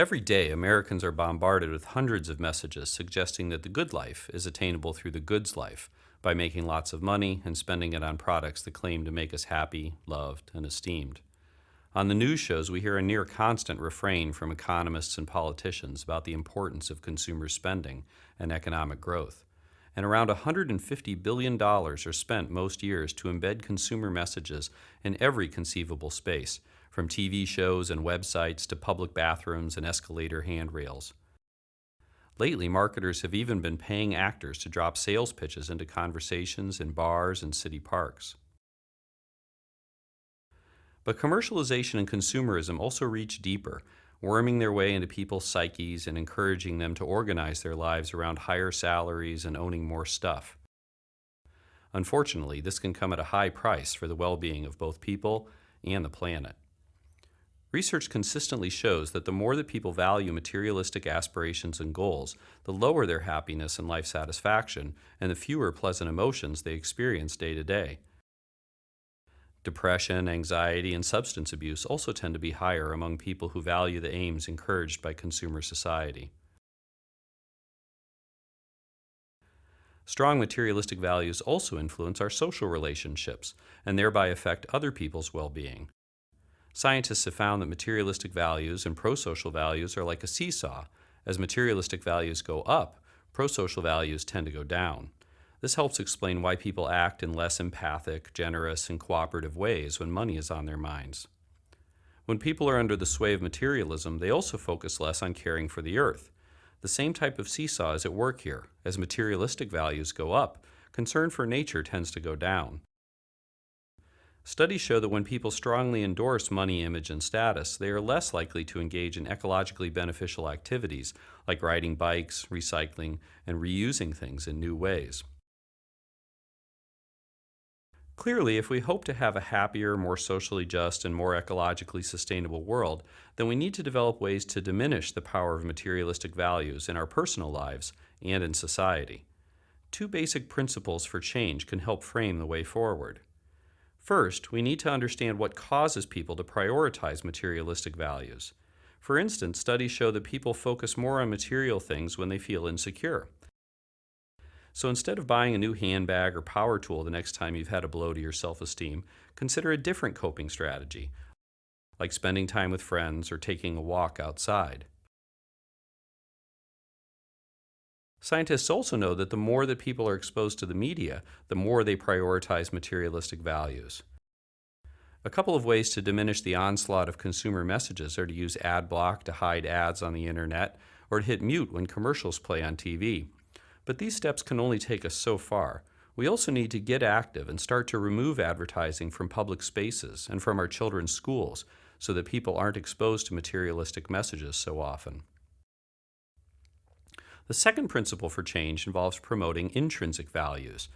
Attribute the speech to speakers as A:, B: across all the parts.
A: Every day, Americans are bombarded with hundreds of messages suggesting that the good life is attainable through the goods life by making lots of money and spending it on products that claim to make us happy, loved, and esteemed. On the news shows, we hear a near constant refrain from economists and politicians about the importance of consumer spending and economic growth. And around $150 billion are spent most years to embed consumer messages in every conceivable space, from TV shows and websites to public bathrooms and escalator handrails. Lately, marketers have even been paying actors to drop sales pitches into conversations in bars and city parks. But commercialization and consumerism also reach deeper, worming their way into people's psyches and encouraging them to organize their lives around higher salaries and owning more stuff. Unfortunately, this can come at a high price for the well-being of both people and the planet. Research consistently shows that the more that people value materialistic aspirations and goals, the lower their happiness and life satisfaction, and the fewer pleasant emotions they experience day to day. Depression, anxiety, and substance abuse also tend to be higher among people who value the aims encouraged by consumer society. Strong materialistic values also influence our social relationships and thereby affect other people's well-being. Scientists have found that materialistic values and prosocial values are like a seesaw. As materialistic values go up, prosocial values tend to go down. This helps explain why people act in less empathic, generous, and cooperative ways when money is on their minds. When people are under the sway of materialism, they also focus less on caring for the earth. The same type of seesaw is at work here. As materialistic values go up, concern for nature tends to go down. Studies show that when people strongly endorse money, image, and status, they are less likely to engage in ecologically beneficial activities like riding bikes, recycling, and reusing things in new ways. Clearly, if we hope to have a happier, more socially just, and more ecologically sustainable world, then we need to develop ways to diminish the power of materialistic values in our personal lives and in society. Two basic principles for change can help frame the way forward. First, we need to understand what causes people to prioritize materialistic values. For instance, studies show that people focus more on material things when they feel insecure. So instead of buying a new handbag or power tool the next time you've had a blow to your self-esteem, consider a different coping strategy, like spending time with friends or taking a walk outside. Scientists also know that the more that people are exposed to the media, the more they prioritize materialistic values. A couple of ways to diminish the onslaught of consumer messages are to use ad block to hide ads on the internet or to hit mute when commercials play on TV. But these steps can only take us so far. We also need to get active and start to remove advertising from public spaces and from our children's schools so that people aren't exposed to materialistic messages so often. The second principle for change involves promoting intrinsic values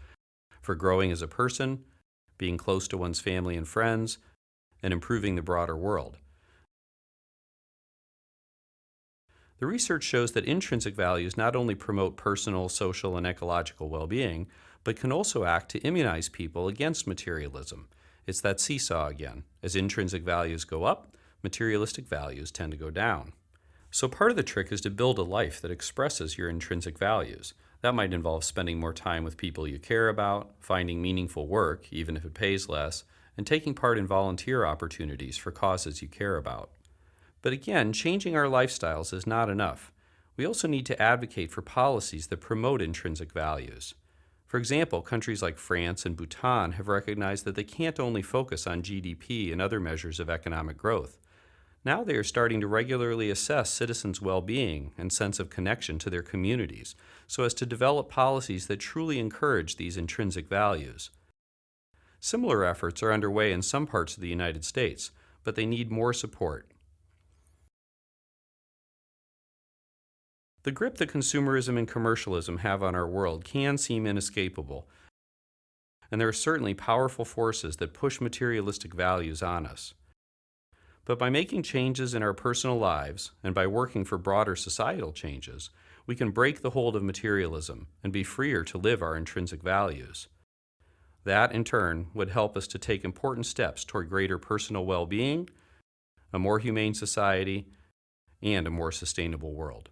A: for growing as a person, being close to one's family and friends, and improving the broader world. The research shows that intrinsic values not only promote personal, social, and ecological well-being, but can also act to immunize people against materialism. It's that seesaw again. As intrinsic values go up, materialistic values tend to go down. So part of the trick is to build a life that expresses your intrinsic values. That might involve spending more time with people you care about, finding meaningful work, even if it pays less, and taking part in volunteer opportunities for causes you care about. But again, changing our lifestyles is not enough. We also need to advocate for policies that promote intrinsic values. For example, countries like France and Bhutan have recognized that they can't only focus on GDP and other measures of economic growth. Now they are starting to regularly assess citizens' well-being and sense of connection to their communities so as to develop policies that truly encourage these intrinsic values. Similar efforts are underway in some parts of the United States, but they need more support. The grip that consumerism and commercialism have on our world can seem inescapable, and there are certainly powerful forces that push materialistic values on us. But by making changes in our personal lives and by working for broader societal changes, we can break the hold of materialism and be freer to live our intrinsic values. That, in turn, would help us to take important steps toward greater personal well-being, a more humane society, and a more sustainable world.